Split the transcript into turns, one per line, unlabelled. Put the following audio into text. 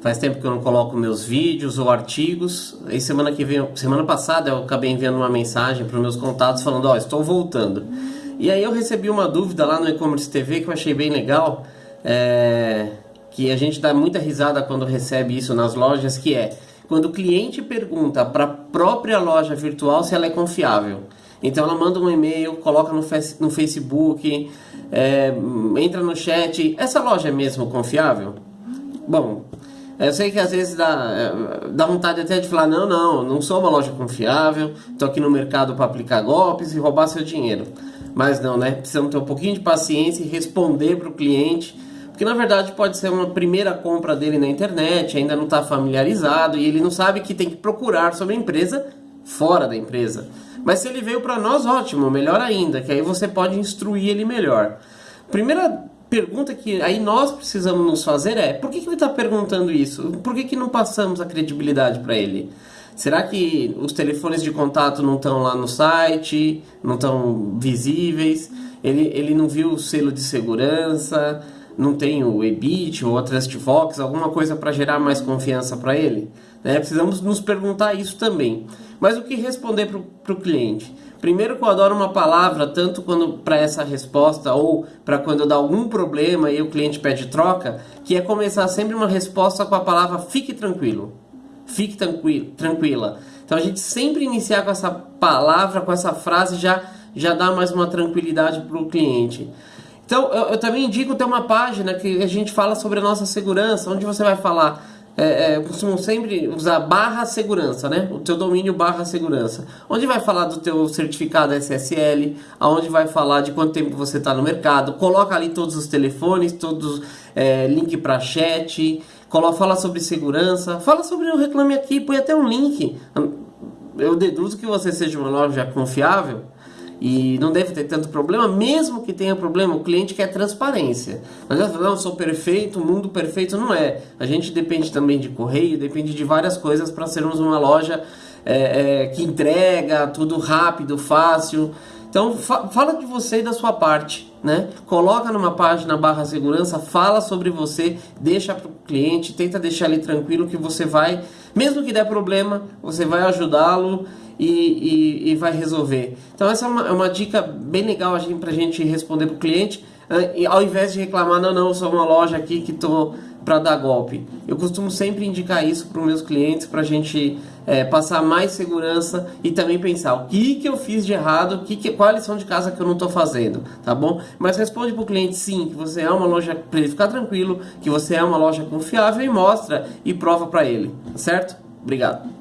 Faz tempo que eu não coloco meus vídeos ou artigos. E semana que vem, semana passada eu acabei enviando uma mensagem para os meus contatos falando, ó, oh, estou voltando. E aí eu recebi uma dúvida lá no e-commerce TV que eu achei bem legal, é, que a gente dá muita risada quando recebe isso nas lojas, que é quando o cliente pergunta para a própria loja virtual se ela é confiável. Então ela manda um e-mail, coloca no, no Facebook, é, entra no chat. Essa loja é mesmo confiável? Bom, eu sei que às vezes dá, é, dá vontade até de falar: não, não, não sou uma loja confiável, estou aqui no mercado para aplicar golpes e roubar seu dinheiro. Mas não, né? Precisamos ter um pouquinho de paciência e responder para o cliente, porque na verdade pode ser uma primeira compra dele na internet, ainda não está familiarizado e ele não sabe que tem que procurar sobre a empresa fora da empresa. Mas se ele veio para nós, ótimo, melhor ainda, que aí você pode instruir ele melhor. Primeira pergunta que aí nós precisamos nos fazer é: por que, que ele está perguntando isso? Por que, que não passamos a credibilidade para ele? Será que os telefones de contato não estão lá no site, não estão visíveis? Ele, ele não viu o selo de segurança, não tem o EBIT ou a TrustVox, alguma coisa para gerar mais confiança para ele? Né? Precisamos nos perguntar isso também. Mas o que responder para o cliente? Primeiro que eu adoro uma palavra, tanto quando para essa resposta ou para quando dá algum problema e o cliente pede troca, que é começar sempre uma resposta com a palavra fique tranquilo. Fique tranquilo, tranquila. Então a gente sempre iniciar com essa palavra, com essa frase já já dá mais uma tranquilidade para o cliente. Então eu, eu também indico ter uma página que a gente fala sobre a nossa segurança, onde você vai falar é, é, sempre usar barra segurança, né? O teu domínio barra segurança. Onde vai falar do teu certificado SSL, aonde vai falar de quanto tempo você está no mercado, coloca ali todos os telefones, todos é, link para chat, coloca, fala sobre segurança, fala sobre o Reclame Aqui, põe até um link. Eu deduzo que você seja uma loja confiável, e não deve ter tanto problema, mesmo que tenha problema, o cliente quer transparência. Mas não, sou perfeito, mundo perfeito não é. A gente depende também de correio, depende de várias coisas para sermos uma loja é, é, que entrega tudo rápido, fácil. Então fa fala de você e da sua parte, né? Coloca numa página barra segurança, fala sobre você, deixa para o cliente, tenta deixar ele tranquilo que você vai, mesmo que der problema, você vai ajudá-lo e, e, e, vai resolver. Então essa é uma, é uma dica bem legal para a gente responder para o cliente, ah, ao invés de reclamar, não, não, eu sou uma loja aqui que estou para dar golpe. Eu costumo sempre indicar isso para os meus clientes para a gente é, passar mais segurança e também pensar o que, que eu fiz de errado, que que, qual a lição de casa que eu não estou fazendo, tá bom? Mas responde para o cliente sim, que você é uma loja, para ele ficar tranquilo, que você é uma loja confiável e mostra e prova para ele, certo? Obrigado.